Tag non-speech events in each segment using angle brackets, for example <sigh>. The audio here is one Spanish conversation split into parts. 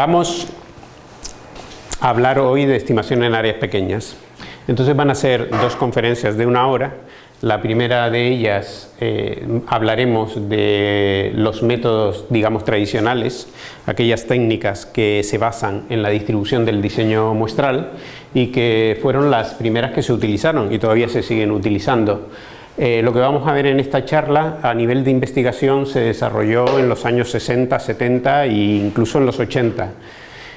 Vamos a hablar hoy de estimación en áreas pequeñas. Entonces van a ser dos conferencias de una hora. La primera de ellas eh, hablaremos de los métodos, digamos, tradicionales, aquellas técnicas que se basan en la distribución del diseño muestral y que fueron las primeras que se utilizaron y todavía se siguen utilizando. Eh, lo que vamos a ver en esta charla a nivel de investigación se desarrolló en los años 60, 70 e incluso en los 80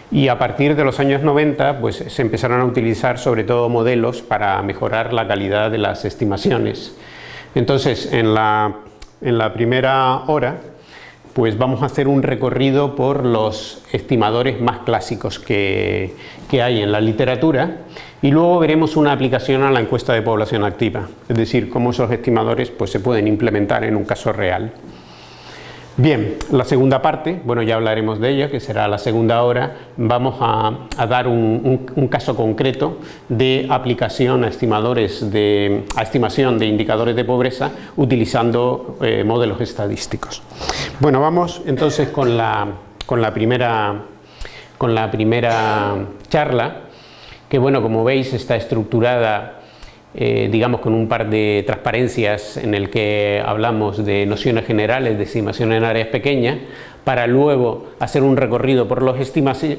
y a partir de los años 90 pues, se empezaron a utilizar sobre todo modelos para mejorar la calidad de las estimaciones. Entonces en la, en la primera hora pues vamos a hacer un recorrido por los estimadores más clásicos que, que hay en la literatura y luego veremos una aplicación a la encuesta de población activa, es decir, cómo esos estimadores pues, se pueden implementar en un caso real. Bien, la segunda parte, bueno ya hablaremos de ella, que será la segunda hora, vamos a, dar un, caso concreto de aplicación a, estimadores de, estimación de indicadores de pobreza utilizando eh, modelos estadísticos. Bueno, vamos entonces con la, con la, primera, con la primera charla, que bueno, como veis está estructurada eh, digamos con un par de transparencias en el que hablamos de nociones generales de estimación en áreas pequeñas para luego hacer un recorrido por los,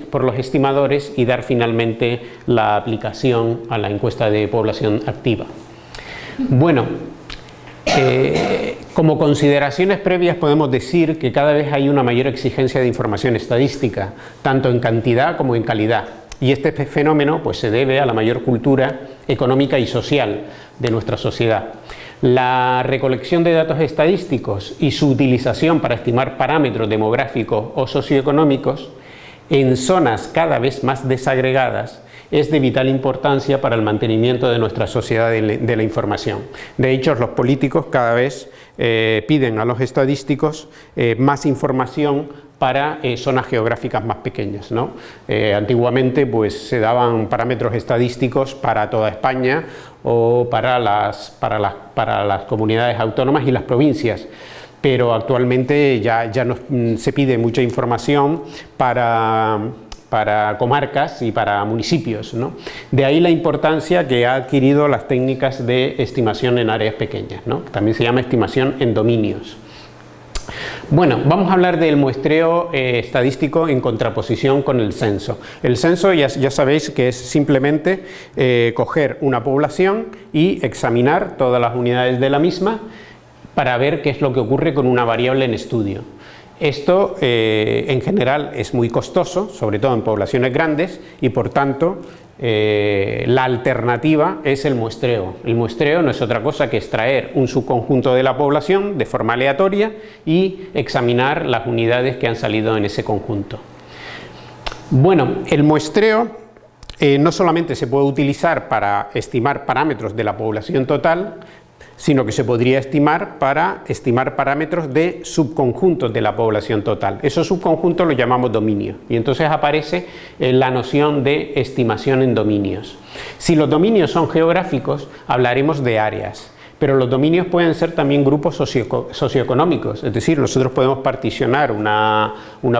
por los estimadores y dar finalmente la aplicación a la encuesta de población activa. Bueno, eh, como consideraciones previas podemos decir que cada vez hay una mayor exigencia de información estadística, tanto en cantidad como en calidad y este fenómeno pues, se debe a la mayor cultura económica y social de nuestra sociedad. La recolección de datos estadísticos y su utilización para estimar parámetros demográficos o socioeconómicos en zonas cada vez más desagregadas es de vital importancia para el mantenimiento de nuestra sociedad de la información. De hecho, los políticos cada vez eh, piden a los estadísticos eh, más información para eh, zonas geográficas más pequeñas. ¿no? antiguamente pues, se daban parámetros estadísticos para toda España o para las, para las, para las comunidades autónomas y las provincias pero actualmente ya, ya no, mm, se pide mucha información para para comarcas y para municipios. ¿no? De ahí la importancia que ha adquirido las técnicas de estimación en áreas pequeñas, ¿no? también se llama estimación en dominios. Bueno, vamos a hablar del muestreo eh, estadístico en contraposición con el censo. El censo ya, sabéis que es simplemente eh, coger una población y examinar todas las unidades de la misma para ver qué es lo que ocurre con una variable en estudio. Esto eh, en general es muy costoso, sobre todo en poblaciones grandes y por tanto eh, la alternativa es el muestreo. El muestreo no es otra cosa que extraer un subconjunto de la población de forma aleatoria y examinar las unidades que han salido en ese conjunto. Bueno, el muestreo eh, no solamente se puede utilizar para estimar parámetros de la población total, sino que se podría estimar para estimar parámetros de subconjuntos de la población total. Esos subconjuntos los llamamos dominios y entonces aparece eh, la noción de estimación en dominios. Si los dominios son geográficos, hablaremos de áreas pero los dominios pueden ser también grupos socioeconómicos, es decir, nosotros podemos particionar una,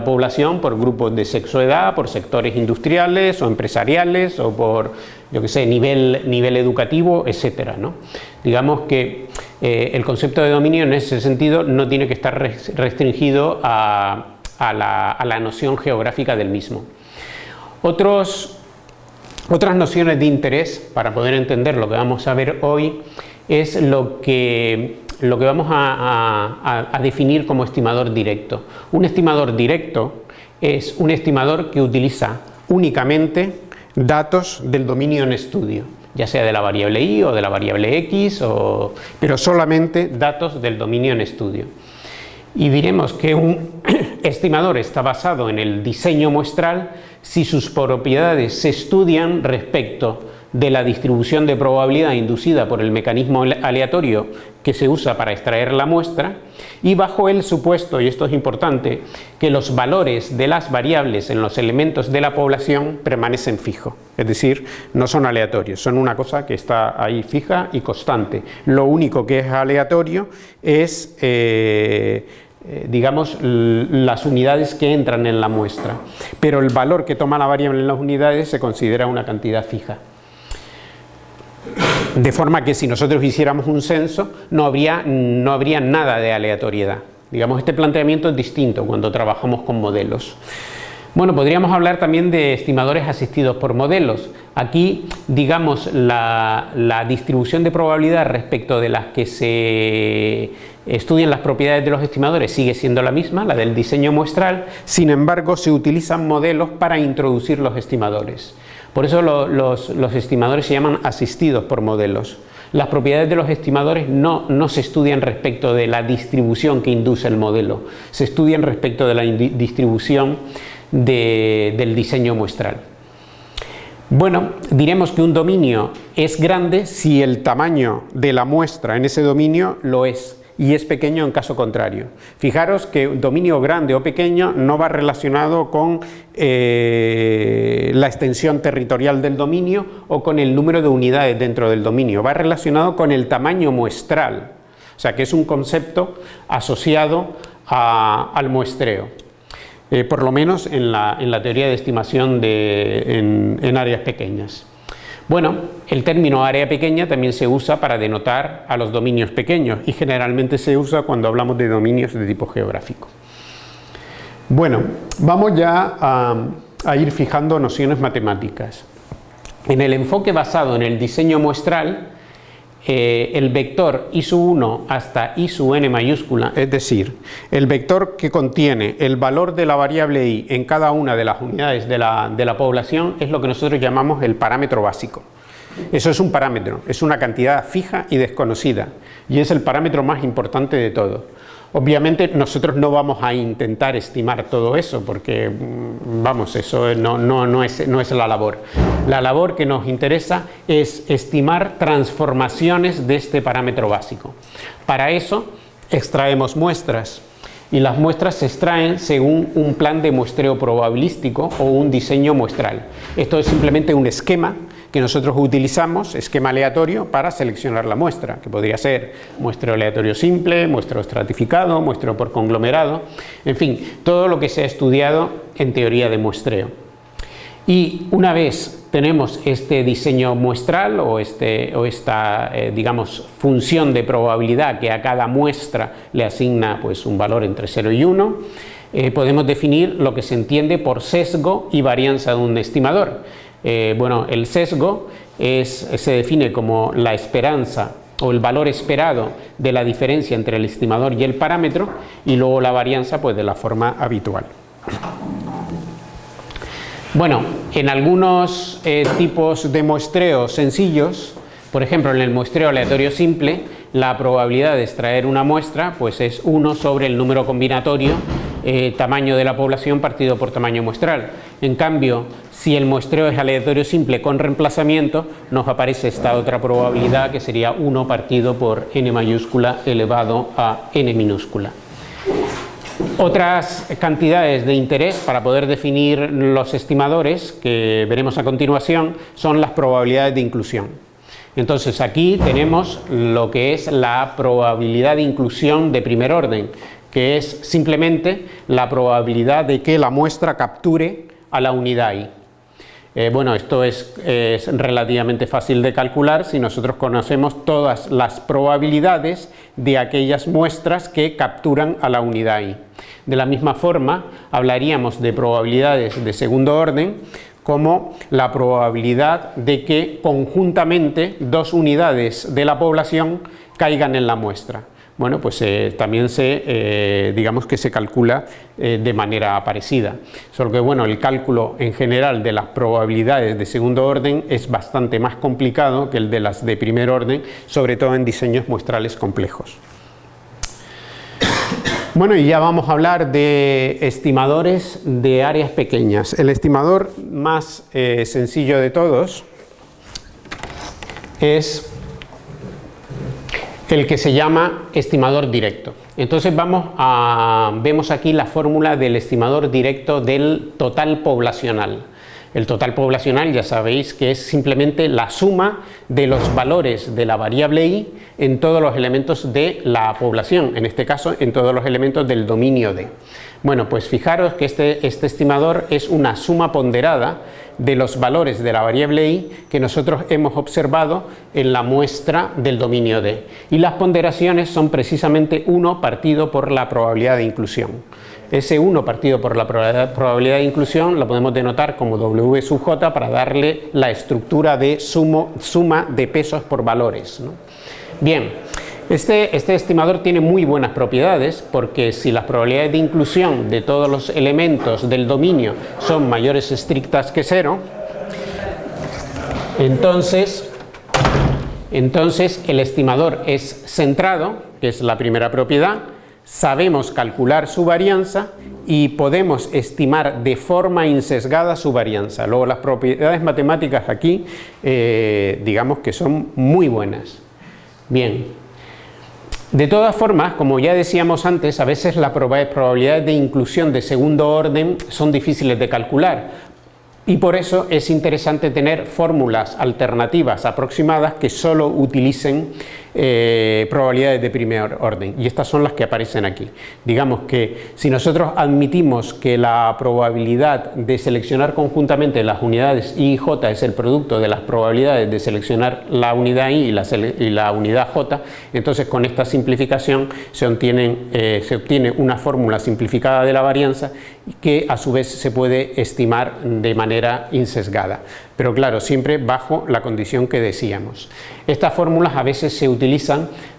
población por grupos de sexo-edad, por sectores industriales o empresariales o por, yo sé, nivel, nivel educativo, etcétera, ¿no? Digamos que eh, el concepto de dominio en ese sentido no tiene que estar restringido a, la, noción geográfica del mismo. Otras nociones de interés para poder entender lo que vamos a ver hoy es lo que vamos a, definir como estimador directo. Un estimador directo es un estimador que utiliza únicamente datos del dominio en estudio, ya sea de la variable i o de la variable x, pero solamente datos del dominio en estudio. Y diremos que un <coughs> estimador está basado en el diseño muestral si sus propiedades se estudian respecto de la distribución de probabilidad inducida por el mecanismo aleatorio que se usa para extraer la muestra y bajo el supuesto, y esto es importante, que los valores de las variables en los elementos de la población permanecen fijos, es decir, no son aleatorios, son una cosa que está ahí fija y constante. Lo único que es aleatorio es... Eh, eh, digamos, las unidades que entran en la muestra, pero el valor que toma la variable en las unidades se considera una cantidad fija. De forma que si nosotros hiciéramos un censo no habría, no habría nada de aleatoriedad. Digamos, este planteamiento es distinto cuando trabajamos con modelos. Bueno, podríamos hablar también de estimadores asistidos por modelos. Aquí, digamos, la, distribución de probabilidad respecto de las que se estudian las propiedades de los estimadores sigue siendo la misma, la del diseño muestral, sin embargo se utilizan modelos para introducir los estimadores. Por eso los, estimadores se llaman asistidos por modelos. Las propiedades de los estimadores no, se estudian respecto de la distribución que induce el modelo, se estudian respecto de la distribución del diseño muestral. Bueno, diremos que un dominio es grande si el tamaño de la muestra en ese dominio lo es y es pequeño en caso contrario. Fijaros que dominio grande o pequeño no va relacionado con eh, la extensión territorial del dominio o con el número de unidades dentro del dominio, va relacionado con el tamaño muestral, o sea que es un concepto asociado al muestreo. Eh, por lo menos en la, teoría de estimación en, áreas pequeñas. Bueno, el término área pequeña también se usa para denotar a los dominios pequeños y generalmente se usa cuando hablamos de dominios de tipo geográfico. Bueno, vamos ya a ir fijando nociones matemáticas. En el enfoque basado en el diseño muestral, eh, el vector i sub 1 hasta i sub n mayúscula, es decir, el vector que contiene el valor de la variable i en cada una de las unidades de la, de la población es lo que nosotros llamamos el parámetro básico. Eso es un parámetro, es una cantidad fija y desconocida y es el parámetro más importante de todo. Obviamente nosotros no vamos a intentar estimar todo eso porque, mm, vamos, eso no, no, es, no es la labor. La labor que nos interesa es estimar transformaciones de este parámetro básico. Para eso extraemos muestras y las muestras se extraen según un plan de muestreo probabilístico o un diseño muestral. Esto es simplemente un esquema que nosotros utilizamos, esquema aleatorio, para seleccionar la muestra, que podría ser muestreo aleatorio simple, muestreo estratificado, muestreo por conglomerado, en fin, todo lo que se ha estudiado en teoría de muestreo. Y una vez tenemos este diseño muestral o, este, o esta, eh, digamos, función de probabilidad que a cada muestra le asigna pues, un valor entre 0 y 1, eh, podemos definir lo que se entiende por sesgo y varianza de un estimador eh, bueno, el sesgo se define como la esperanza o el valor esperado de la diferencia entre el estimador y el parámetro y luego la varianza pues de la forma habitual. Bueno, en algunos eh, tipos de muestreo sencillos, por ejemplo en el muestreo aleatorio simple, la probabilidad de extraer una muestra pues es 1 sobre el número combinatorio eh, tamaño de la población partido por tamaño muestral. En cambio, si el muestreo es aleatorio simple con reemplazamiento, nos aparece esta otra probabilidad que sería 1 partido por n mayúscula elevado a n minúscula. Otras cantidades de interés para poder definir los estimadores que veremos a continuación son las probabilidades de inclusión. Entonces aquí tenemos lo que es la probabilidad de inclusión de primer orden, que es simplemente la probabilidad de que la muestra capture a la unidad I. Eh, bueno, esto es, relativamente fácil de calcular si nosotros conocemos todas las probabilidades de aquellas muestras que capturan a la unidad I. De la misma forma, hablaríamos de probabilidades de segundo orden como la probabilidad de que conjuntamente dos unidades de la población caigan en la muestra bueno, pues eh, también se, eh, digamos que se calcula eh, de manera parecida. Solo que, bueno, el cálculo en general de las probabilidades de segundo orden es bastante más complicado que el de las de primer orden, sobre todo en diseños muestrales complejos. Bueno, y ya vamos a hablar de estimadores de áreas pequeñas. El estimador más sencillo de todos es el que se llama estimador directo. Entonces vamos a, vemos aquí la fórmula del estimador directo del total poblacional. El total poblacional ya sabéis que es simplemente la suma de los valores de la variable i en todos los elementos de la población, en este caso en todos los elementos del dominio D. Bueno, pues fijaros que este, este estimador es una suma ponderada de los valores de la variable i que nosotros hemos observado en la muestra del dominio D. Y las ponderaciones son precisamente 1 partido por la probabilidad de inclusión. Ese 1 partido por la probabilidad de inclusión lo podemos denotar como W sub J para darle la estructura de suma de pesos por valores. Bien, este, este, estimador tiene muy buenas propiedades porque si las probabilidades de inclusión de todos los elementos del dominio son mayores estrictas que cero, entonces, entonces el estimador es centrado, que es la primera propiedad, sabemos calcular su varianza y podemos estimar de forma insesgada su varianza. Luego las propiedades matemáticas aquí, eh, digamos que son muy buenas. Bien, de todas formas, como ya decíamos antes, a veces las probabilidades de inclusión de segundo orden son difíciles de calcular, y por eso es interesante tener fórmulas alternativas aproximadas que solo utilicen eh, probabilidades de primer orden y estas son las que aparecen aquí. Digamos que si nosotros admitimos que la probabilidad de seleccionar conjuntamente las unidades I y J es el producto de las probabilidades de seleccionar la unidad I y la, unidad J, entonces con esta simplificación se, eh, se obtiene una fórmula simplificada de la varianza que a su vez se puede estimar de manera insesgada pero claro, siempre bajo la condición que decíamos. Estas fórmulas a veces se utilizan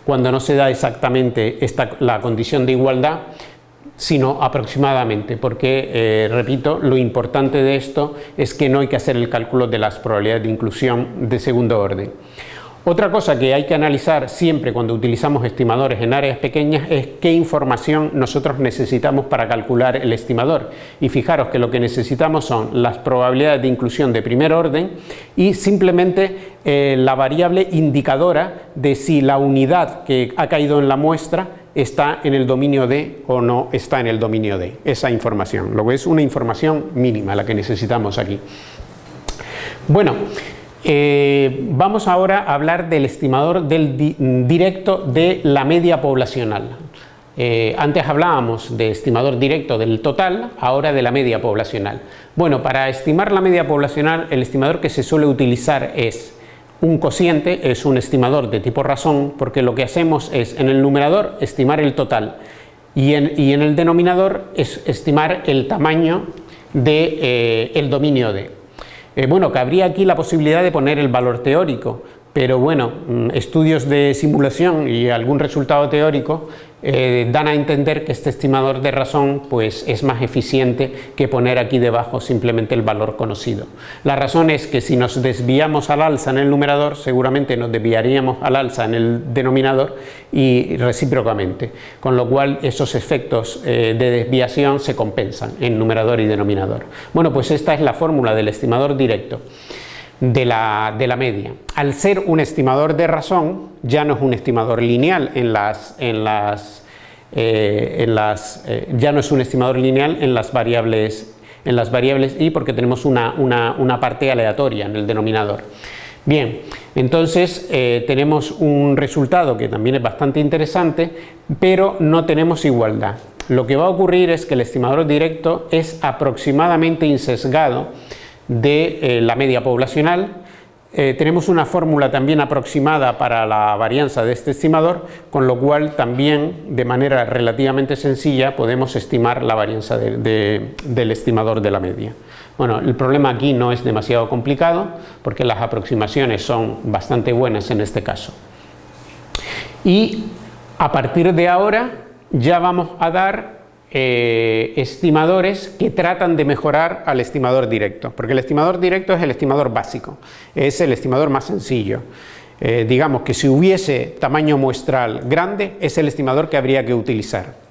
cuando no se da exactamente la condición de igualdad, sino aproximadamente, porque, eh, repito, lo importante de esto es que no hay que hacer el cálculo de las probabilidades de inclusión de segundo orden. Otra cosa que hay que analizar siempre cuando utilizamos estimadores en áreas pequeñas es qué información nosotros necesitamos para calcular el estimador. Y fijaros que lo que necesitamos son las probabilidades de inclusión de primer orden y simplemente eh, la variable indicadora de si la unidad que ha caído en la muestra está en el dominio D o no está en el dominio D. Esa información. Luego es una información mínima la que necesitamos aquí. Bueno, eh, vamos ahora a hablar del estimador directo de la media poblacional. Eh, antes hablábamos de estimador directo del total, ahora de la media poblacional. Bueno, para estimar la media poblacional, el estimador que se suele utilizar es un cociente, es un estimador de tipo razón, porque lo que hacemos es en el numerador estimar el total y en, el denominador es estimar el tamaño del de, eh, dominio de. Eh, bueno, cabría aquí la posibilidad de poner el valor teórico, pero bueno, mm, estudios de simulación y algún resultado teórico eh, dan a entender que este estimador de razón pues, es más eficiente que poner aquí debajo simplemente el valor conocido. La razón es que si nos desviamos al alza en el numerador, seguramente nos desviaríamos al alza en el denominador y recíprocamente, con lo cual esos efectos eh, de desviación se compensan en numerador y denominador. Bueno, pues esta es la fórmula del estimador directo de la, media. Al ser un estimador de razón, ya no es un estimador lineal en las, en las, eh, en las eh, ya no es un estimador lineal en las variables en las variables y porque tenemos una, una, parte aleatoria en el denominador. Bien, entonces eh, tenemos un resultado que también es bastante interesante, pero no tenemos igualdad. Lo que va a ocurrir es que el estimador directo es aproximadamente insesgado de eh, la media poblacional. Eh, tenemos una fórmula también aproximada para la varianza de este estimador, con lo cual también de manera relativamente sencilla podemos estimar la varianza del estimador de la media. Bueno, el problema aquí no es demasiado complicado porque las aproximaciones son bastante buenas en este caso. Y a partir de ahora ya vamos a dar eh, estimadores que tratan de mejorar al estimador directo, porque el estimador directo es el estimador básico, es el estimador más sencillo. Eh, digamos que si hubiese tamaño muestral grande, es el estimador que habría que utilizar.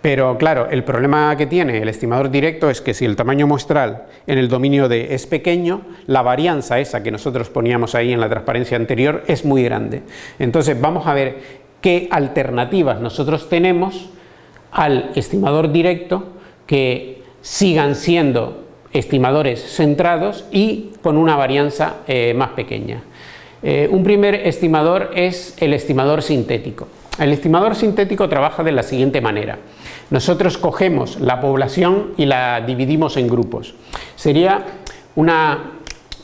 Pero claro, el problema que tiene el estimador directo es que si el tamaño muestral en el dominio D es pequeño, la varianza esa que nosotros poníamos ahí en la transparencia anterior es muy grande. Entonces vamos a ver qué alternativas nosotros tenemos al estimador directo que sigan siendo estimadores centrados y con una varianza eh, más pequeña. Eh, un primer estimador es el estimador sintético. El estimador sintético trabaja de la siguiente manera. Nosotros cogemos la población y la dividimos en grupos. Sería una,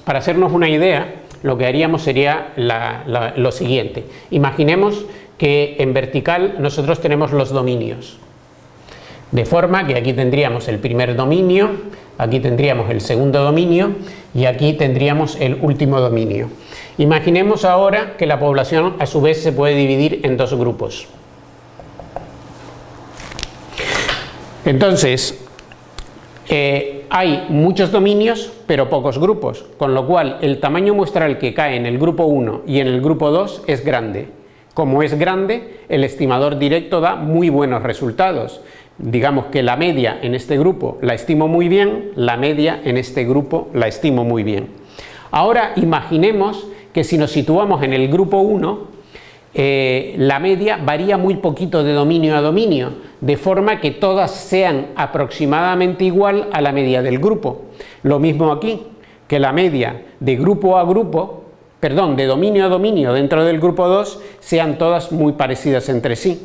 para hacernos una idea, lo que haríamos sería lo siguiente. Imaginemos que en vertical nosotros tenemos los dominios. De forma que aquí tendríamos el primer dominio, aquí tendríamos el segundo dominio y aquí tendríamos el último dominio. Imaginemos ahora que la población a su vez se puede dividir en dos grupos. Entonces, eh, hay muchos dominios pero pocos grupos, con lo cual el tamaño muestral que cae en el grupo 1 y en el grupo 2 es grande. Como es grande, el estimador directo da muy buenos resultados. Digamos que la media en este grupo la estimo muy bien, la media en este grupo la estimo muy bien. Ahora imaginemos que si nos situamos en el grupo 1, eh, la media varía muy poquito de dominio a dominio, de forma que todas sean aproximadamente igual a la media del grupo. Lo mismo aquí, que la media de grupo a grupo, perdón, de dominio a dominio dentro del grupo 2, sean todas muy parecidas entre sí,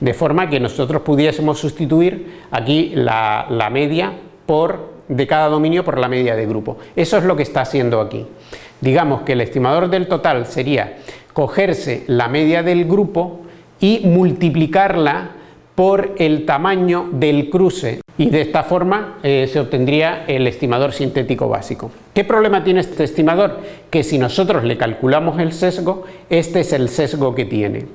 de forma que nosotros pudiésemos sustituir aquí la, media por, de cada dominio por la media de grupo. Eso es lo que está haciendo aquí. Digamos que el estimador del total sería cogerse la media del grupo y multiplicarla por el tamaño del cruce y de esta forma eh, se obtendría el estimador sintético básico. ¿Qué problema tiene este estimador? Que si nosotros le calculamos el sesgo, este es el sesgo que tiene.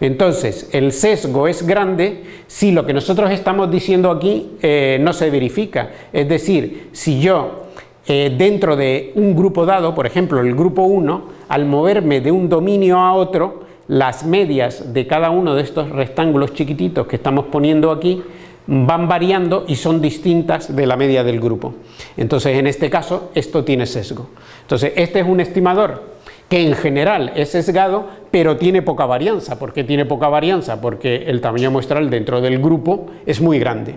Entonces, el sesgo es grande si lo que nosotros estamos diciendo aquí eh, no se verifica. Es decir, si yo eh, dentro de un grupo dado, por ejemplo el grupo 1, al moverme de un dominio a otro, las medias de cada uno de estos rectángulos chiquititos que estamos poniendo aquí van variando y son distintas de la media del grupo. Entonces en este caso esto tiene sesgo. Entonces este es un estimador que en general es sesgado pero tiene poca varianza. ¿Por qué tiene poca varianza? Porque el tamaño muestral dentro del grupo es muy grande.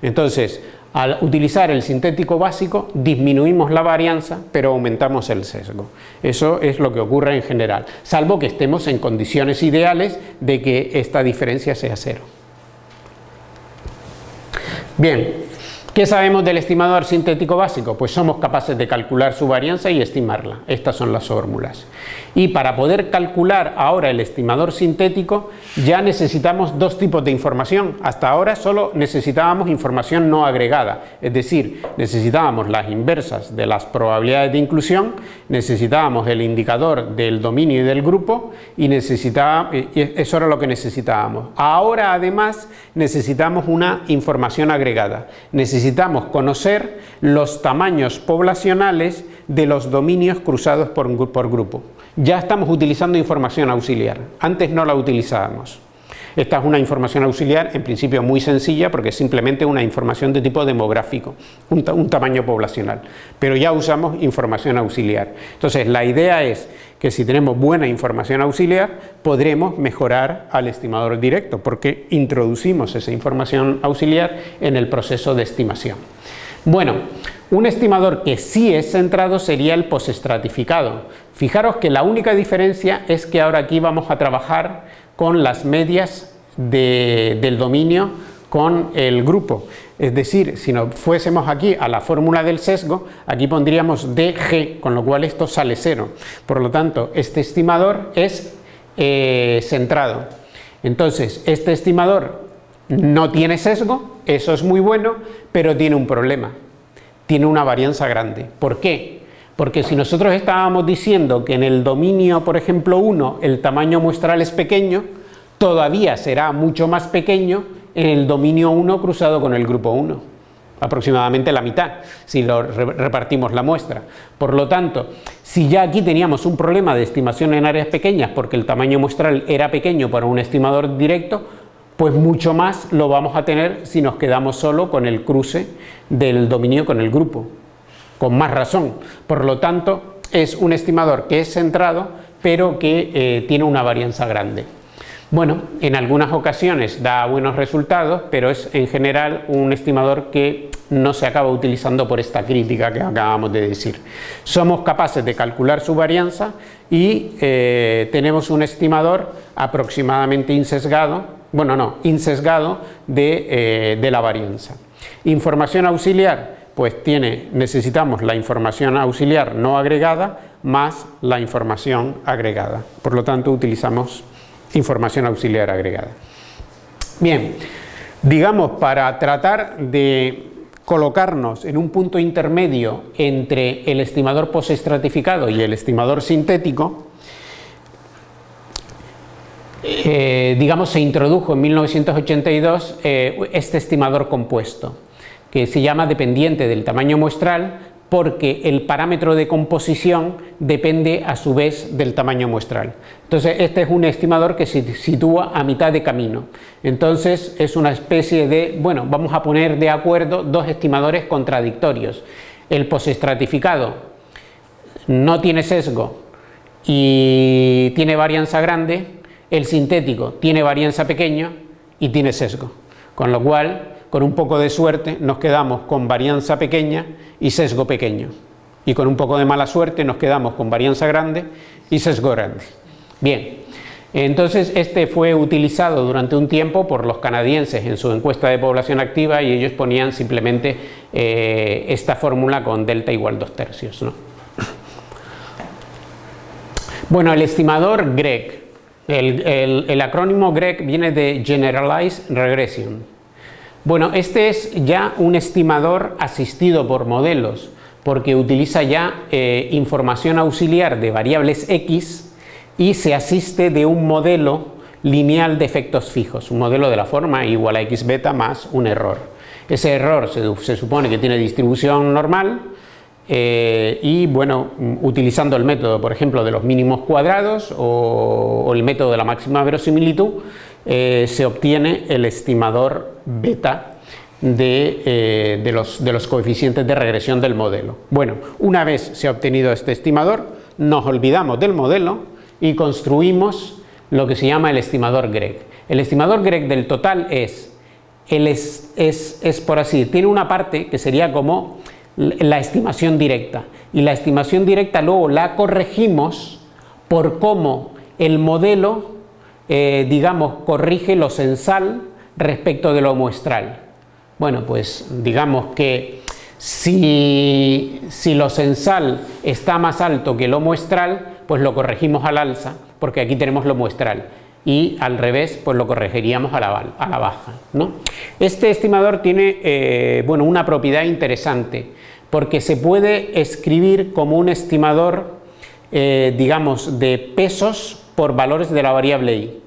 Entonces al utilizar el sintético básico disminuimos la varianza pero aumentamos el sesgo. Eso es lo que ocurre en general, salvo que estemos en condiciones ideales de que esta diferencia sea cero. Bien, ¿qué sabemos del estimador sintético básico? Pues somos capaces de calcular su varianza y estimarla. Estas son las fórmulas. Y para poder calcular ahora el estimador sintético ya necesitamos dos tipos de información. Hasta ahora solo necesitábamos información no agregada, es decir, necesitábamos las inversas de las probabilidades de inclusión, necesitábamos el indicador del dominio y del grupo y, necesitábamos, eso era lo que necesitábamos. Ahora además necesitamos una información agregada, necesitamos conocer los tamaños poblacionales de los dominios cruzados por grupo ya estamos utilizando información auxiliar, antes no la utilizábamos. Esta es una información auxiliar, en principio muy sencilla, porque es simplemente una información de tipo demográfico, un, tamaño poblacional, pero ya usamos información auxiliar. Entonces, la idea es que si tenemos buena información auxiliar, podremos mejorar al estimador directo, porque introducimos esa información auxiliar en el proceso de estimación. Bueno, un estimador que sí es centrado sería el postestratificado. Fijaros que la única diferencia es que ahora aquí vamos a trabajar con las medias del dominio con el grupo. Es decir, si nos fuésemos aquí a la fórmula del sesgo, aquí pondríamos DG, con lo cual esto sale cero. Por lo tanto, este estimador es eh, centrado. Entonces, este estimador no tiene sesgo, eso es muy bueno, pero tiene un problema tiene una varianza grande. ¿Por qué? Porque si nosotros estábamos diciendo que en el dominio, por ejemplo, 1, el tamaño muestral es pequeño, todavía será mucho más pequeño en el dominio 1 cruzado con el grupo 1, aproximadamente la mitad, si lo repartimos la muestra. Por lo tanto, si ya aquí teníamos un problema de estimación en áreas pequeñas porque el tamaño muestral era pequeño para un estimador directo, pues mucho más lo vamos a tener si nos quedamos solo con el cruce del dominio con el grupo, con más razón. Por lo tanto, es un estimador que es centrado, pero que eh, tiene una varianza grande. Bueno, en algunas ocasiones da buenos resultados, pero es en general un estimador que no se acaba utilizando por esta crítica que acabamos de decir. Somos capaces de calcular su varianza y eh, tenemos un estimador aproximadamente insesgado, bueno no, insesgado de, eh, de la varianza. Información auxiliar, pues tiene, necesitamos la información auxiliar no agregada más la información agregada. Por lo tanto, utilizamos información auxiliar agregada. Bien, digamos, para tratar de colocarnos en un punto intermedio entre el estimador postestratificado y el estimador sintético, eh, digamos, se introdujo en 1982 eh, este estimador compuesto, que se llama dependiente del tamaño muestral, porque el parámetro de composición depende a su vez del tamaño muestral. Entonces este es un estimador que se sitúa a mitad de camino. Entonces es una especie de, bueno, vamos a poner de acuerdo dos estimadores contradictorios. El postestratificado no tiene sesgo y tiene varianza grande, el sintético tiene varianza pequeño y tiene sesgo. Con lo cual con un poco de suerte nos quedamos con varianza pequeña y sesgo pequeño. Y con un poco de mala suerte nos quedamos con varianza grande y sesgo grande. Bien, entonces este fue utilizado durante un tiempo por los canadienses en su encuesta de población activa y ellos ponían simplemente eh, esta fórmula con delta igual 2 tercios. Bueno, el estimador GREG, el acrónimo GREG viene de Generalized Regression, bueno, este es ya un estimador asistido por modelos, porque utiliza ya eh, información auxiliar de variables x y se asiste de un modelo lineal de efectos fijos, un modelo de la forma igual a x beta más un error. Ese error se, supone que tiene distribución normal eh, y bueno, utilizando el método, por ejemplo, de los mínimos cuadrados o el método de la máxima verosimilitud, eh, se obtiene el estimador beta eh, de, los, coeficientes de regresión del modelo. Bueno, una vez se ha obtenido este estimador, nos olvidamos del modelo y construimos lo que se llama el estimador Greg. El estimador Greg del total es, es, es, es por así, tiene una parte que sería como la estimación directa y la estimación directa luego la corregimos por cómo el modelo eh, digamos, corrige lo censal respecto de lo muestral. Bueno, pues digamos que si, si lo censal está más alto que lo muestral, pues lo corregimos al alza, porque aquí tenemos lo muestral y al revés pues lo corregiríamos a la, baja. ¿no? Este estimador tiene eh, bueno, una propiedad interesante porque se puede escribir como un estimador eh, digamos de pesos por valores de la variable i,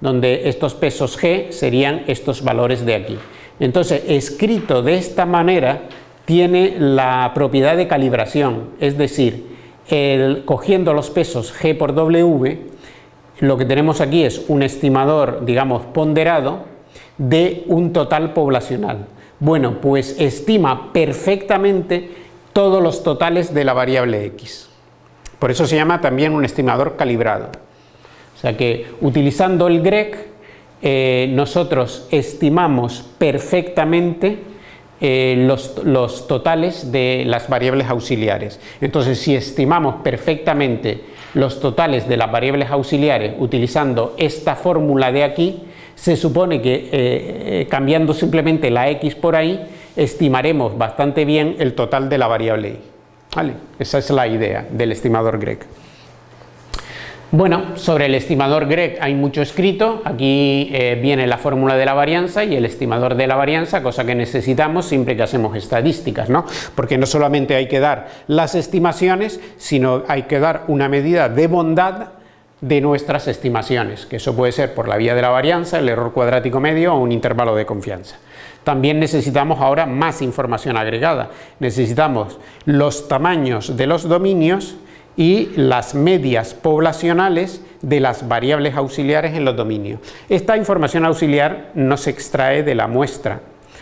donde estos pesos g serían estos valores de aquí. Entonces, escrito de esta manera, tiene la propiedad de calibración, es decir, cogiendo los pesos g por w, lo que tenemos aquí es un estimador, digamos, ponderado de un total poblacional. Bueno, pues estima perfectamente todos los totales de la variable x. Por eso se llama también un estimador calibrado. Sea que utilizando el GREC eh, nosotros estimamos perfectamente eh, los, totales de las variables auxiliares. Entonces, si estimamos perfectamente los totales de las variables auxiliares utilizando esta fórmula de aquí, se supone que eh, cambiando simplemente la x por ahí, estimaremos bastante bien el total de la variable y. ¿Vale? Esa es la idea del estimador GREC. Bueno, sobre el estimador GREG hay mucho escrito, aquí eh, viene la fórmula de la varianza y el estimador de la varianza, cosa que necesitamos siempre que hacemos estadísticas, ¿no? Porque no solamente hay que dar las estimaciones, sino hay que dar una medida de bondad de nuestras estimaciones, que eso puede ser por la vía de la varianza, el error cuadrático medio o un intervalo de confianza. También necesitamos ahora más información agregada, necesitamos los tamaños de los dominios y las medias poblacionales de las variables auxiliares en los dominios. Esta información auxiliar no se extrae de la muestra,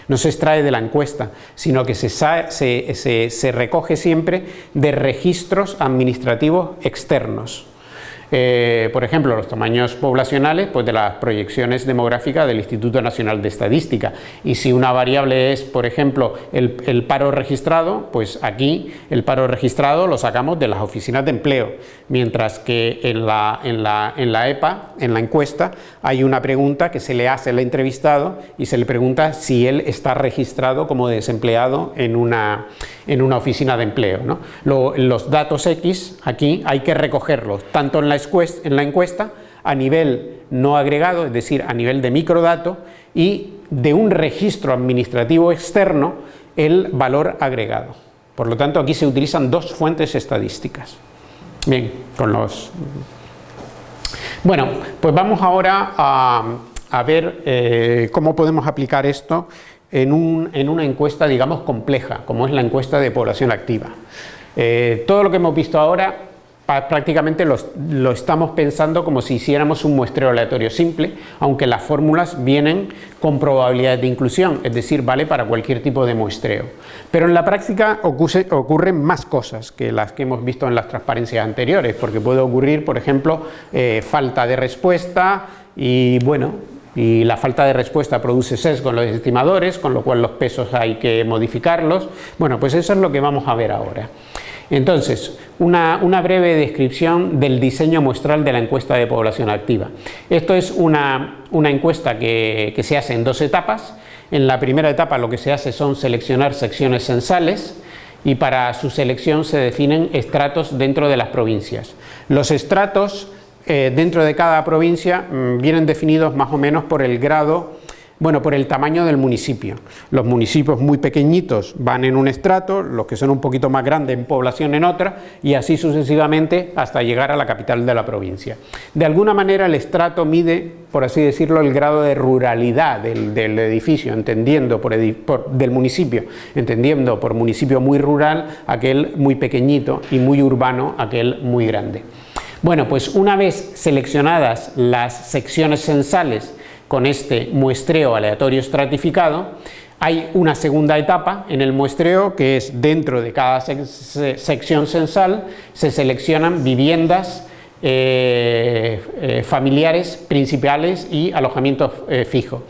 no se extrae de la encuesta, sino que se, recoge siempre de registros administrativos externos. Eh, por ejemplo, los tamaños poblacionales pues de las proyecciones demográficas del Instituto Nacional de Estadística. Y si una variable es, por ejemplo, el, paro registrado, pues aquí el paro registrado lo sacamos de las oficinas de empleo, mientras que en la, en la, en la EPA, en la encuesta, hay una pregunta que se le hace al entrevistado y se le pregunta si él está registrado como desempleado en una, en una oficina de empleo. los datos X aquí hay que recogerlos tanto en la en la encuesta a nivel no agregado, es decir, a nivel de microdato, y de un registro administrativo externo el valor agregado. Por lo tanto, aquí se utilizan dos fuentes estadísticas. Bien, con los... Bueno, pues vamos ahora a, ver eh, cómo podemos aplicar esto en, una encuesta, digamos, compleja, como es la encuesta de población activa. Eh, todo lo que hemos visto ahora prácticamente lo, estamos pensando como si hiciéramos un muestreo aleatorio simple, aunque las fórmulas vienen con probabilidades de inclusión, es decir, vale para cualquier tipo de muestreo. Pero en la práctica ocurren más cosas que las que hemos visto en las transparencias anteriores, porque puede ocurrir, por ejemplo, eh, falta de respuesta y bueno, y la falta de respuesta produce sesgo en los estimadores, con lo cual los pesos hay que modificarlos. Bueno, pues eso es lo que vamos a ver ahora. Entonces, una, breve descripción del diseño muestral de la encuesta de población activa. Esto es una, encuesta que, se hace en dos etapas. En la primera etapa lo que se hace son seleccionar secciones censales y para su selección se definen estratos dentro de las provincias. Los estratos eh, dentro de cada provincia mm, vienen definidos más o menos por el grado bueno, por el tamaño del municipio. Los municipios muy pequeñitos van en un estrato, los que son un poquito más grandes en población en otra, y así sucesivamente hasta llegar a la capital de la provincia. De alguna manera el estrato mide, por así decirlo, el grado de ruralidad del, edificio, entendiendo por, del municipio, entendiendo por municipio muy rural aquel muy pequeñito y muy urbano aquel muy grande. Bueno, pues una vez seleccionadas las secciones censales con este muestreo aleatorio estratificado, hay una segunda etapa en el muestreo que es dentro de cada sección censal se seleccionan viviendas eh, eh, familiares principales y alojamientos eh, fijos.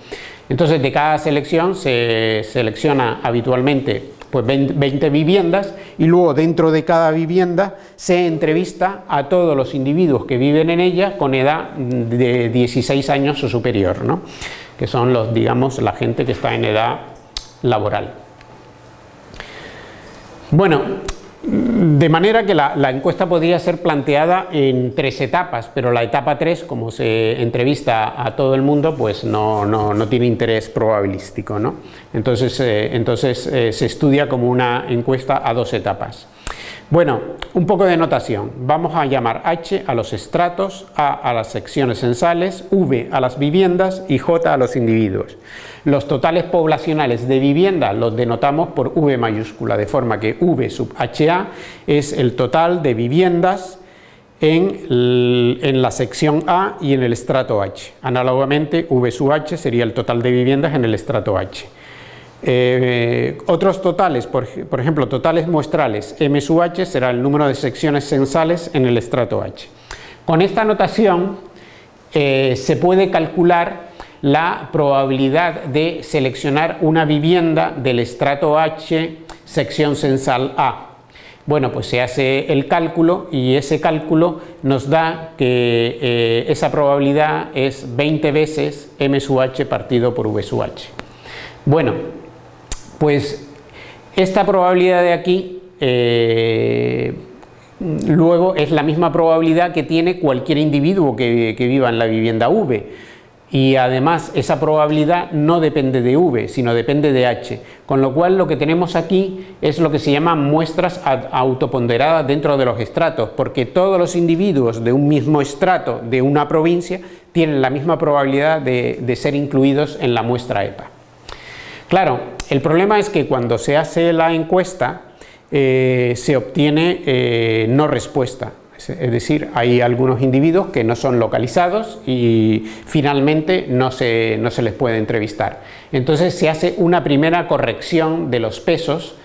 Entonces de cada selección se selecciona habitualmente pues 20 viviendas y luego dentro de cada vivienda se entrevista a todos los individuos que viven en ella con edad de 16 años o superior, ¿no? que son los, digamos, la gente que está en edad laboral. Bueno, de manera que la, encuesta podría ser planteada en tres etapas, pero la etapa 3, como se entrevista a todo el mundo, pues no, tiene interés probabilístico. ¿no? Entonces, eh, entonces eh, se estudia como una encuesta a dos etapas. Bueno, un poco de notación. Vamos a llamar H a los estratos, A a las secciones censales, V a las viviendas y J a los individuos. Los totales poblacionales de vivienda los denotamos por V mayúscula, de forma que V sub HA es el total de viviendas en, en, la sección A y en el estrato H. Análogamente, V sub H sería el total de viviendas en el estrato H. Eh, otros totales, por, ejemplo, totales muestrales, M sub H será el número de secciones censales en el estrato H. Con esta notación eh, se puede calcular la probabilidad de seleccionar una vivienda del estrato H sección censal A. Bueno, pues se hace el cálculo y ese cálculo nos da que eh, esa probabilidad es 20 veces M sub H partido por V sub H. Bueno, pues esta probabilidad de aquí eh, luego es la misma probabilidad que tiene cualquier individuo que, viva en la vivienda V y además esa probabilidad no depende de V, sino depende de H, con lo cual lo que tenemos aquí es lo que se llama muestras autoponderadas dentro de los estratos, porque todos los individuos de un mismo estrato de una provincia tienen la misma probabilidad de ser incluidos en la muestra EPA. Claro, el problema es que cuando se hace la encuesta eh, se obtiene eh, no respuesta, es decir, hay algunos individuos que no son localizados y finalmente no se, no se les puede entrevistar. Entonces se hace una primera corrección de los pesos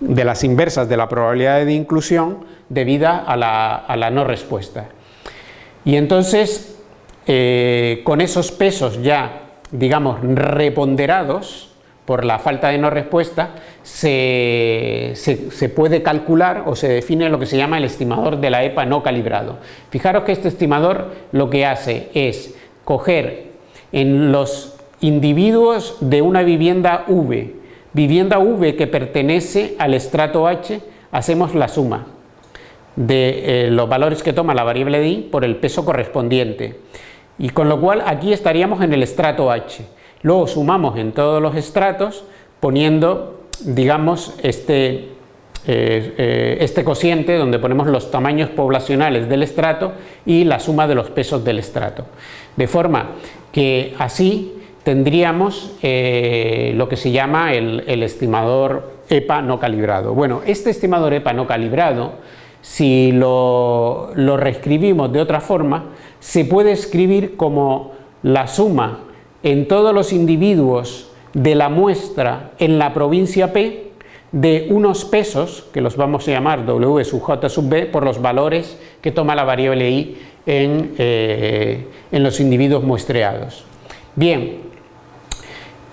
de las inversas de la probabilidad de inclusión debida a la, no respuesta. Y entonces, eh, con esos pesos ya, digamos, reponderados por la falta de no respuesta, se, se, puede calcular o se define lo que se llama el estimador de la EPA no calibrado. Fijaros que este estimador lo que hace es coger en los individuos de una vivienda V, vivienda V que pertenece al estrato H, hacemos la suma de eh, los valores que toma la variable de I por el peso correspondiente. Y con lo cual aquí estaríamos en el estrato H. Luego sumamos en todos los estratos poniendo, digamos, este, eh, eh, este cociente donde ponemos los tamaños poblacionales del estrato y la suma de los pesos del estrato. De forma que así tendríamos lo que se llama el, el estimador EPA no calibrado. Bueno, este estimador EPA no calibrado si lo, reescribimos de otra forma, se puede escribir como la suma en todos los individuos de la muestra en la provincia P de unos pesos, que los vamos a llamar W sub J sub B, por los valores que toma la variable I en, eh, los individuos muestreados. Bien,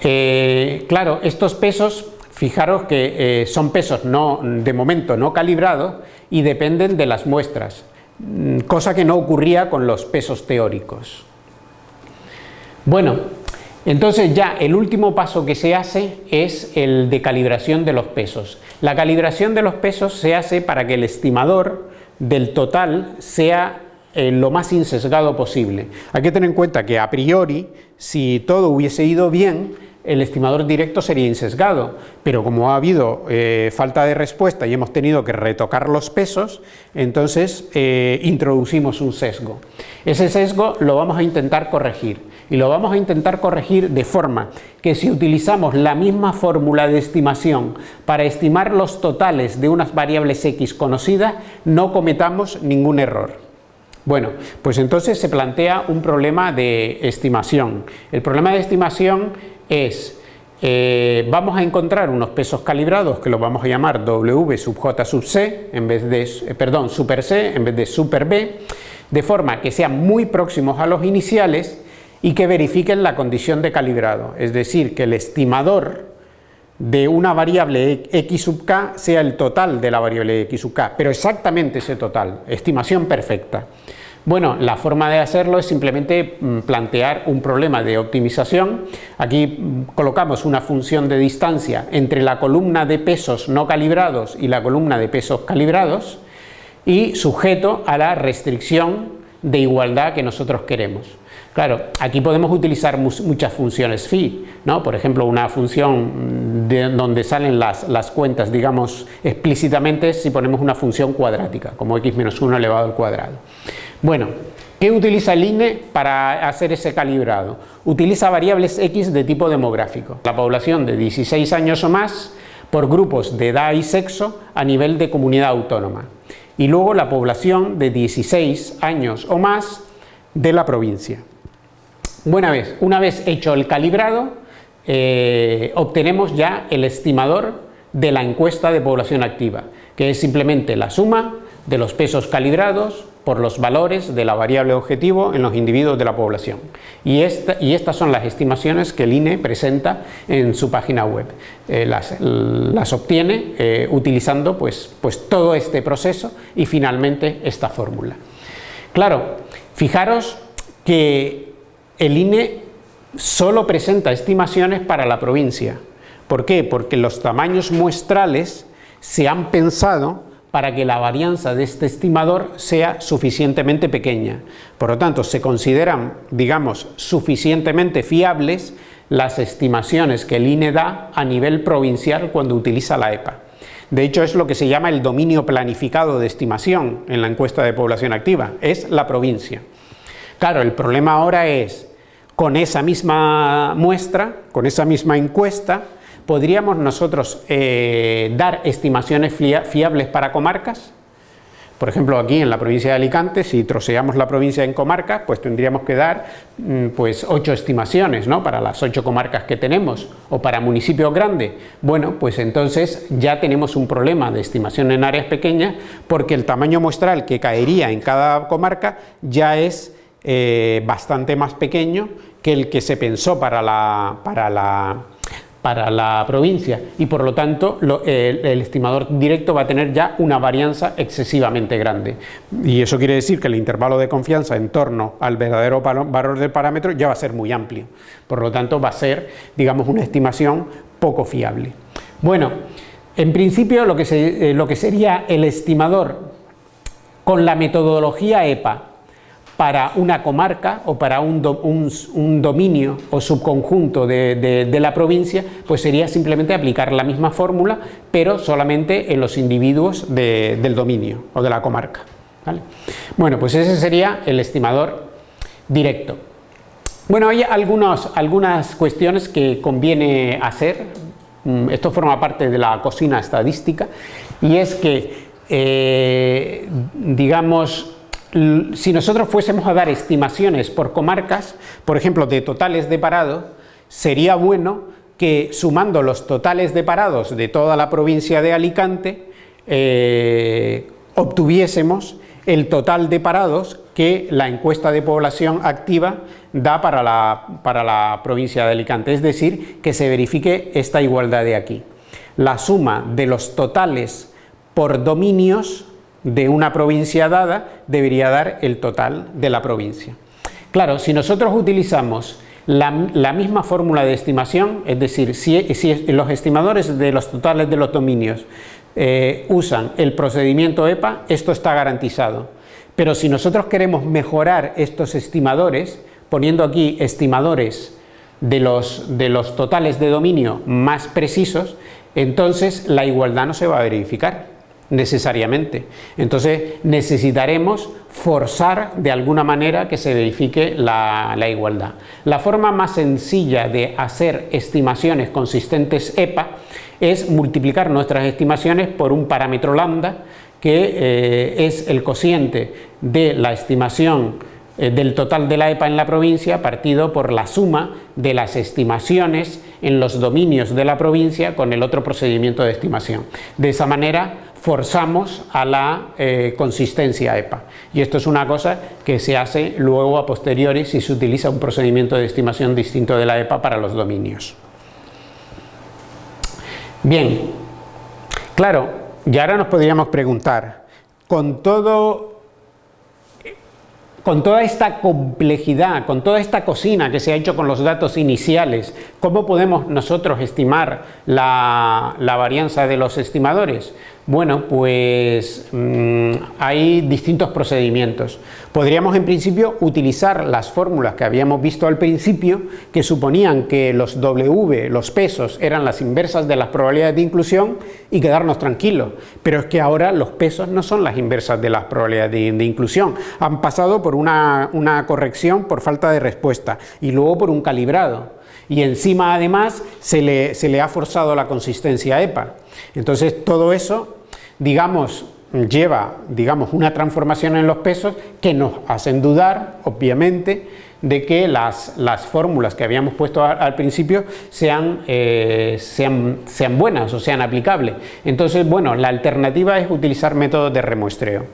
eh, claro, estos pesos, fijaros que eh, son pesos no, de momento no calibrados, y dependen de las muestras, mm, cosa que no ocurría con los pesos teóricos. Bueno, entonces ya el último paso que se hace es el de calibración de los pesos. La calibración de los pesos se hace para que el estimador del total sea eh, lo más insesgado posible. Hay que tener en cuenta que a priori, si todo hubiese ido bien, el estimador directo sería insesgado, pero como ha habido eh, falta de respuesta y hemos tenido que retocar los pesos, entonces eh, introducimos un sesgo. Ese sesgo lo vamos a intentar corregir y lo vamos a intentar corregir de forma que si utilizamos la misma fórmula de estimación para estimar los totales de unas variables x conocidas, no cometamos ningún error. Bueno, pues entonces se plantea un problema de estimación. El problema de estimación es, eh, vamos a encontrar unos pesos calibrados que los vamos a llamar W sub J sub C, en vez de, eh, perdón, super C en vez de super B, de forma que sean muy próximos a los iniciales y que verifiquen la condición de calibrado, es decir, que el estimador de una variable x sub k sea el total de la variable x sub k, pero exactamente ese total, estimación perfecta. Bueno, la forma de hacerlo es simplemente mm, plantear un problema de optimización. Aquí mm, colocamos una función de distancia entre la columna de pesos no calibrados y la columna de pesos calibrados y sujeto a la restricción de igualdad que nosotros queremos. Claro, aquí podemos utilizar muchas funciones phi, ¿no? por ejemplo una función de donde salen las, cuentas, digamos explícitamente si ponemos una función cuadrática, como x menos 1 elevado al cuadrado. Bueno, ¿qué utiliza el INE para hacer ese calibrado? Utiliza variables X de tipo demográfico. La población de 16 años o más por grupos de edad y sexo a nivel de comunidad autónoma. Y luego la población de 16 años o más de la provincia. Buena vez, una vez hecho el calibrado, eh, obtenemos ya el estimador de la encuesta de población activa, que es simplemente la suma de los pesos calibrados por los valores de la variable objetivo en los individuos de la población. Y, esta, y estas son las estimaciones que el INE presenta en su página web. Eh, las, las, obtiene eh, utilizando pues, pues todo este proceso y finalmente esta fórmula. Claro, fijaros que el INE solo presenta estimaciones para la provincia. ¿Por qué? Porque los tamaños muestrales se han pensado para que la varianza de este estimador sea suficientemente pequeña. Por lo tanto, se consideran, digamos, suficientemente fiables las estimaciones que el INE da a nivel provincial cuando utiliza la EPA. De hecho, es lo que se llama el dominio planificado de estimación en la encuesta de población activa, es la provincia. Claro, el problema ahora es, con esa misma muestra, con esa misma encuesta, ¿Podríamos nosotros eh, dar estimaciones fiables para comarcas? Por ejemplo, aquí en la provincia de Alicante, si troceamos la provincia en comarcas, pues tendríamos que dar mm, pues ocho estimaciones, ¿no? Para las ocho comarcas que tenemos, o para municipios grandes. Bueno, pues entonces ya tenemos un problema de estimación en áreas pequeñas, porque el tamaño muestral que caería en cada comarca ya es eh, bastante más pequeño que el que se pensó para la, para la, para la provincia. Y por lo tanto el, estimador directo va a tener ya una varianza excesivamente grande. Y eso quiere decir que el intervalo de confianza en torno al verdadero valor del parámetro ya va a ser muy amplio. Por lo tanto va a ser digamos una estimación poco fiable. Bueno en principio lo que, eh, lo que sería el estimador con la metodología EPA para una comarca o para un, dominio o subconjunto de, la provincia, pues sería simplemente aplicar la misma fórmula, pero solamente en los individuos del dominio o de la comarca. Bueno, pues ese sería el estimador directo. Bueno, hay algunas cuestiones que conviene hacer, mm, esto forma parte de la cocina estadística, y es que, eh, digamos, si nosotros fuésemos a dar estimaciones por comarcas, por ejemplo, de totales de parado, sería bueno que sumando los totales de parados de toda la provincia de Alicante, eh, obtuviésemos el total de parados que la encuesta de población activa da para la, para la provincia de Alicante, es decir, que se verifique esta igualdad de aquí. La suma de los totales por dominios de una provincia dada debería dar el total de la provincia. Claro, si nosotros utilizamos la, misma fórmula de estimación, es decir, si, los estimadores de los totales de los dominios eh, usan el procedimiento EPA, esto está garantizado. Pero si nosotros queremos mejorar estos estimadores, poniendo aquí estimadores de los, de los totales de dominio más precisos, entonces la igualdad no se va a verificar necesariamente. Entonces necesitaremos forzar de alguna manera que se verifique la, igualdad. La forma más sencilla de hacer estimaciones consistentes EPA es multiplicar nuestras estimaciones por un parámetro lambda que eh, es el cociente de la estimación eh, del total de la EPA en la provincia partido por la suma de las estimaciones en los dominios de la provincia con el otro procedimiento de estimación. De esa manera forzamos a la eh, consistencia EPA. Y esto es una cosa que se hace luego a posteriori si se utiliza un procedimiento de estimación distinto de la EPA para los dominios. Bien, claro, y ahora nos podríamos preguntar, con todo con toda esta complejidad, con toda esta cocina que se ha hecho con los datos iniciales, ¿cómo podemos nosotros estimar la, la varianza de los estimadores? Bueno, pues mm, hay distintos procedimientos. Podríamos en principio utilizar las fórmulas que habíamos visto al principio, que suponían que los W, los pesos, eran las inversas de las probabilidades de inclusión y quedarnos tranquilos. Pero es que ahora los pesos no son las inversas de las probabilidades de, inclusión. Han pasado por una, corrección por falta de respuesta y luego por un calibrado y encima además se le, se le, ha forzado la consistencia EPA. Entonces todo eso, digamos, lleva, digamos, una transformación en los pesos que nos hacen dudar, obviamente, de que las, las fórmulas que habíamos puesto al, principio sean, eh, sean, sean buenas o sean aplicables. Entonces, bueno, la alternativa es utilizar métodos de remuestreo.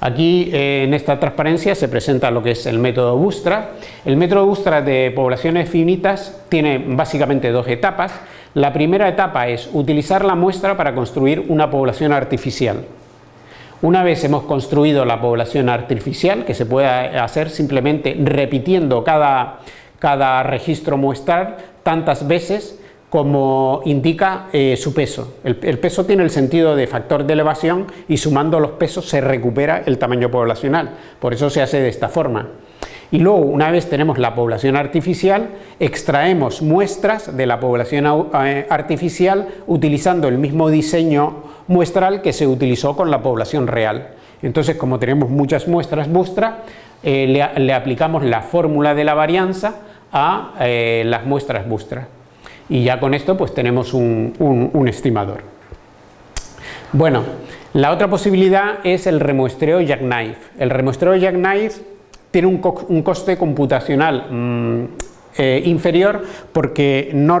Aquí eh, en esta transparencia se presenta lo que es el método Bustra. El método Bustra de poblaciones finitas tiene básicamente dos etapas. La primera etapa es utilizar la muestra para construir una población artificial. Una vez hemos construido la población artificial, que se puede hacer simplemente repitiendo cada, cada registro muestral tantas veces como indica eh, su peso. El, el, peso tiene el sentido de factor de elevación y sumando los pesos se recupera el tamaño poblacional. Por eso se hace de esta forma y luego una vez tenemos la población artificial, extraemos muestras de la población eh, artificial utilizando el mismo diseño muestral que se utilizó con la población real. Entonces, como tenemos muchas muestras Bustra, eh, le, aplicamos la fórmula de la varianza a eh, las muestras Bustra. Y ya con esto pues tenemos un estimador. Bueno, la otra posibilidad es el remuestreo jackknife. El remuestreo jackknife tiene un, coste computacional mm, eh, inferior porque no,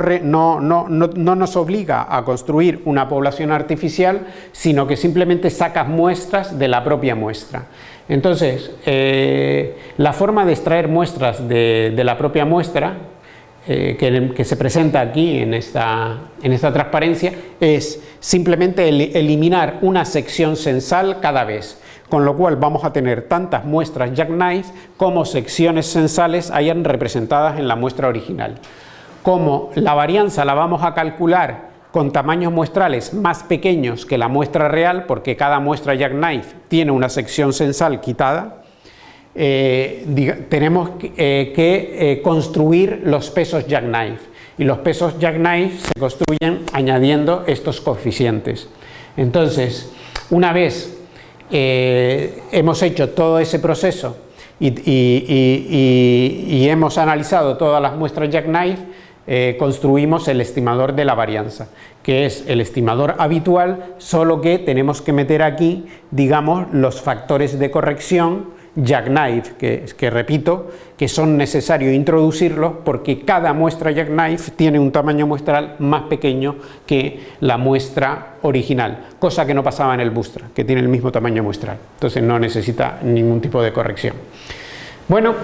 nos obliga a construir una población artificial, sino que simplemente sacas muestras de la propia muestra. Entonces, eh, la forma de extraer muestras de, la propia muestra, eh, que, se presenta aquí en esta, en esta transparencia, es simplemente eliminar una sección censal cada vez con lo cual vamos a tener tantas muestras jackknife como secciones sensales hayan representadas en la muestra original. Como la varianza la vamos a calcular con tamaños muestrales más pequeños que la muestra real, porque cada muestra jackknife tiene una sección sensal quitada, eh, tenemos que eh, eh, construir los pesos jackknife y los pesos jackknife se construyen añadiendo estos coeficientes. Entonces, una vez eh, hemos hecho todo ese proceso y, hemos analizado todas las muestras jackknife, eh, construimos el estimador de la varianza, que es el estimador habitual, solo que tenemos que meter aquí, digamos, los factores de corrección jackknife, que, que repito, que son necesarios introducirlos porque cada muestra jackknife tiene un tamaño muestral más pequeño que la muestra original, cosa que no pasaba en el Bootstrap, que tiene el mismo tamaño muestral, entonces no necesita ningún tipo de corrección. Bueno,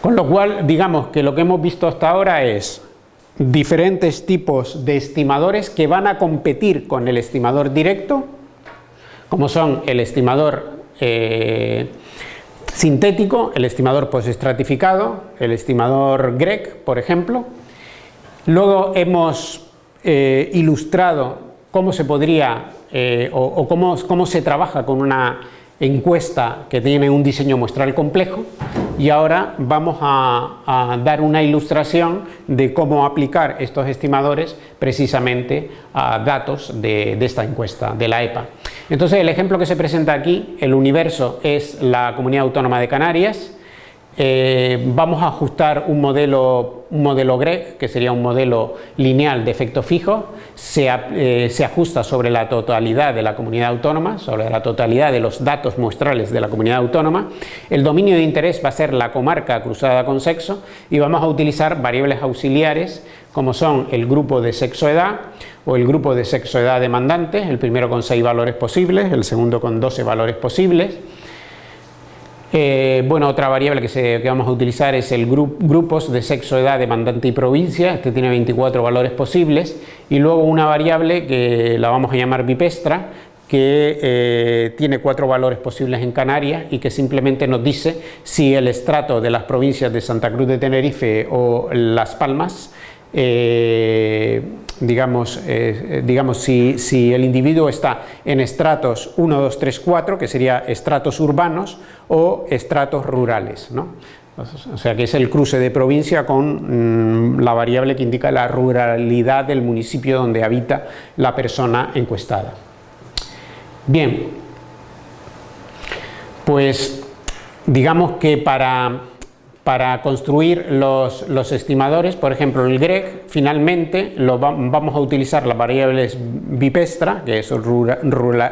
con lo cual digamos que lo que hemos visto hasta ahora es diferentes tipos de estimadores que van a competir con el estimador directo, como son el estimador eh, sintético, el estimador postestratificado, el estimador GREC, por ejemplo. Luego hemos eh, ilustrado cómo se podría eh, o, cómo, cómo, se trabaja con una encuesta que tiene un diseño muestral complejo y ahora vamos a, dar una ilustración de cómo aplicar estos estimadores precisamente a datos de, de esta encuesta, de la EPA. Entonces el ejemplo que se presenta aquí, el universo es la Comunidad Autónoma de Canarias, eh, vamos a ajustar un modelo, un modelo GREG, que sería un modelo lineal de efecto fijo, se, eh, se, ajusta sobre la totalidad de la comunidad autónoma, sobre la totalidad de los datos muestrales de la comunidad autónoma. El dominio de interés va a ser la comarca cruzada con sexo y vamos a utilizar variables auxiliares como son el grupo de sexo-edad o el grupo de sexo-edad demandante, el primero con 6 valores posibles, el segundo con 12 valores posibles. Eh, bueno, otra variable que, vamos a utilizar es el grupos de sexo, edad, demandante y provincia, este tiene 24 valores posibles, y luego una variable que la vamos a llamar bipestra, que eh, tiene cuatro valores posibles en Canarias y que simplemente nos dice si el estrato de las provincias de Santa Cruz de Tenerife o Las Palmas eh, digamos, eh, digamos si, si, el individuo está en estratos 1, 2, 3, 4, que sería estratos urbanos o estratos rurales. ¿no? O sea que es el cruce de provincia con mm, la variable que indica la ruralidad del municipio donde habita la persona encuestada. Bien, pues digamos que para para construir los, estimadores, por ejemplo el GREG, finalmente lo vamos a utilizar las variables bipestra, que es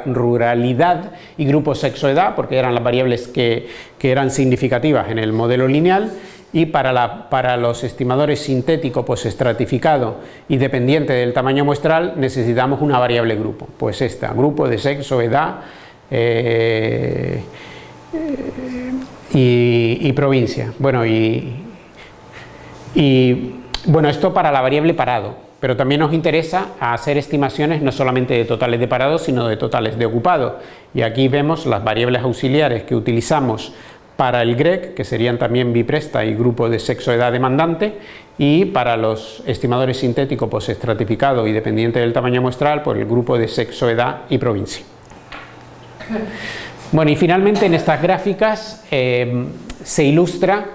ruralidad y grupo sexo-edad, porque eran las variables que, eran significativas en el modelo lineal, y para, los estimadores sintético pues estratificado y dependiente del tamaño muestral necesitamos una variable grupo, pues esta, grupo de sexo, edad, eh, y, provincia. Bueno, y, bueno, esto para la variable parado, pero también nos interesa hacer estimaciones no solamente de totales de parado, sino de totales de ocupado. Y aquí vemos las variables auxiliares que utilizamos para el GREC, que serían también bipresta y grupo de sexo-edad demandante, y para los estimadores sintéticos pues estratificado y dependiente del tamaño muestral, por el grupo de sexo-edad y provincia. <laughs> Bueno, y finalmente en estas gráficas eh, se ilustra,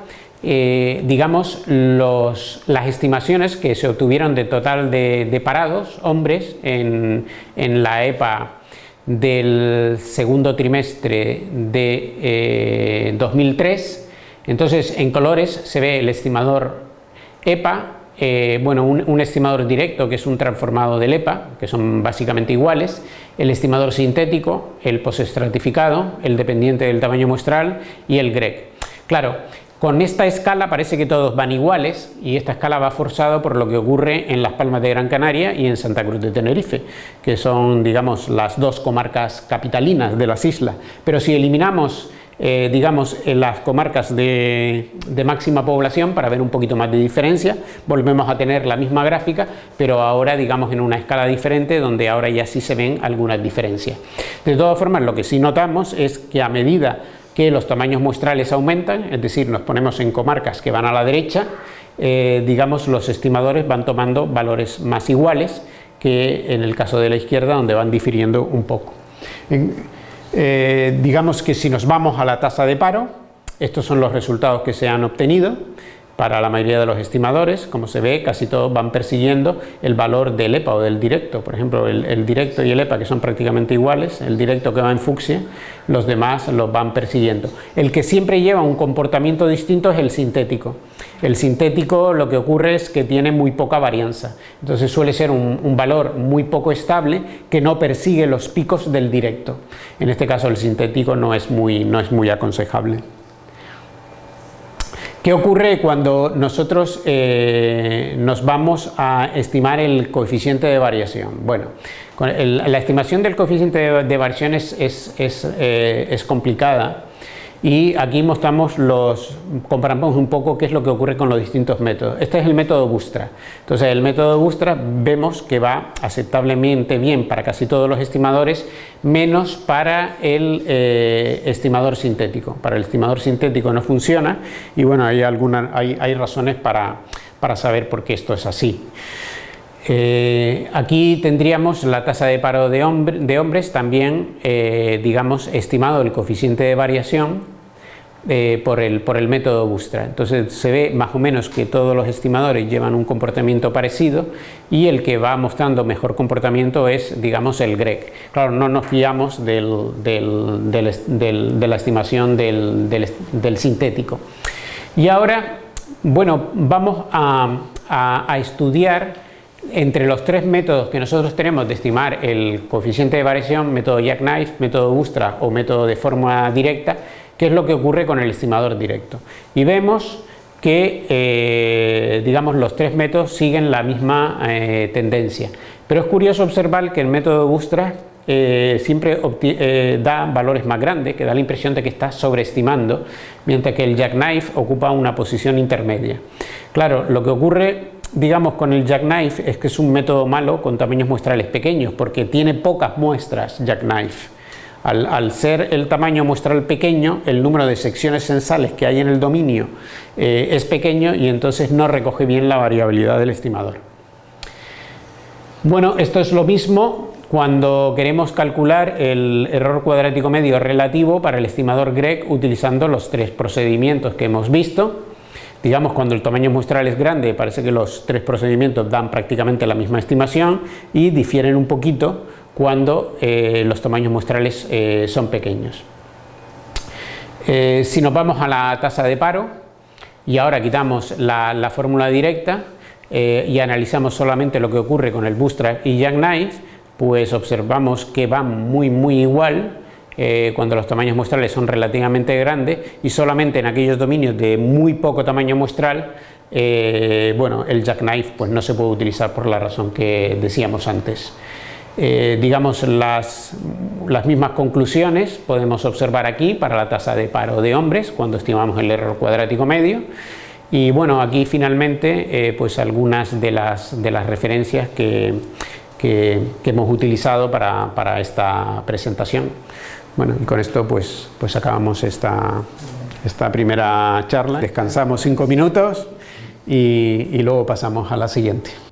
eh, digamos, las estimaciones que se obtuvieron de total de, parados, hombres, en, la EPA del segundo trimestre de 2003. Eh, Entonces, en colores se ve el estimador EPA, bueno, un, un, estimador directo que es un transformado del EPA, que son básicamente iguales, el estimador sintético, el postestratificado, el dependiente del tamaño muestral y el GREC. Claro, con esta escala parece que todos van iguales y esta escala va forzada por lo que ocurre en Las Palmas de Gran Canaria y en Santa Cruz de Tenerife, que son digamos las dos comarcas capitalinas de las islas. Pero si eliminamos eh, digamos en las comarcas de, máxima población para ver un poquito más de diferencia, volvemos a tener la misma gráfica, pero ahora digamos en una escala diferente donde ahora ya sí se ven algunas diferencias. De todas formas lo que sí notamos es que a medida que los tamaños muestrales aumentan, es decir, nos ponemos en comarcas que van a la derecha, eh, digamos los estimadores van tomando valores más iguales que en el caso de la izquierda donde van difiriendo un poco. Eh, digamos que si nos vamos a la tasa de paro, estos son los resultados que se han obtenido, para la mayoría de los estimadores, como se ve, casi todos van persiguiendo el valor del EPA o del directo. Por ejemplo, el, directo y el EPA, que son prácticamente iguales, el directo que va en fucsia, los demás los van persiguiendo. El que siempre lleva un comportamiento distinto es el sintético. El sintético lo que ocurre es que tiene muy poca varianza, entonces suele ser un, un valor muy poco estable que no persigue los picos del directo. En este caso el sintético no es muy, no es muy aconsejable. ¿Qué ocurre cuando nosotros eh, nos vamos a estimar el coeficiente de variación? Bueno, la estimación del coeficiente de, variación es, es eh, complicada y aquí mostramos los, comparamos un poco qué es lo que ocurre con los distintos métodos. Este es el método Bustra. Entonces el método Bustra vemos que va aceptablemente bien para casi todos los estimadores, menos para el eh, estimador sintético. Para el estimador sintético no funciona y bueno, hay, algunas, hay, hay razones para, para saber por qué esto es así. Eh, aquí tendríamos la tasa de paro de, hombres también, eh, digamos, estimado el coeficiente de variación eh, por, el, por el método Bustra. Entonces se ve más o menos que todos los estimadores llevan un comportamiento parecido y el que va mostrando mejor comportamiento es, digamos, el GREC. Claro, no nos fiamos de la estimación del, sintético. Y ahora, bueno, vamos a estudiar entre los tres métodos que nosotros tenemos de estimar el coeficiente de variación, método Jackknife, método Ustra o método de fórmula directa, qué es lo que ocurre con el estimador directo. Y vemos que eh, digamos los tres métodos siguen la misma eh, tendencia. Pero es curioso observar que el método Ustra eh, siempre da valores más grandes, que da la impresión de que está sobreestimando, mientras que el Jackknife ocupa una posición intermedia. Claro, lo que ocurre digamos con el jackknife es que es un método malo con tamaños muestrales pequeños porque tiene pocas muestras jackknife. Al, ser el tamaño muestral pequeño, el número de secciones sensales que hay en el dominio eh, es pequeño y entonces no recoge bien la variabilidad del estimador. Bueno, esto es lo mismo cuando queremos calcular el error cuadrático medio relativo para el estimador GREC utilizando los tres procedimientos que hemos visto. Digamos, cuando el tamaño muestral es grande, parece que los tres procedimientos dan prácticamente la misma estimación y difieren un poquito cuando eh, los tamaños muestrales eh, son pequeños. Eh, si nos vamos a la tasa de paro y ahora quitamos la, fórmula directa y analizamos solamente lo que ocurre con el Bootstrap y Jackknife, pues observamos que van muy muy igual eh, cuando los tamaños muestrales son relativamente grandes y solamente en aquellos dominios de muy poco tamaño muestral eh, bueno, el jackknife pues no se puede utilizar por la razón que decíamos antes. Eh, digamos las, las, mismas conclusiones podemos observar aquí para la tasa de paro de hombres cuando estimamos el error cuadrático medio y bueno aquí finalmente pues algunas de las, de las referencias que, que, hemos utilizado para, para esta presentación. Bueno, y con esto pues, pues acabamos esta, esta primera charla. Descansamos cinco minutos y, y luego pasamos a la siguiente.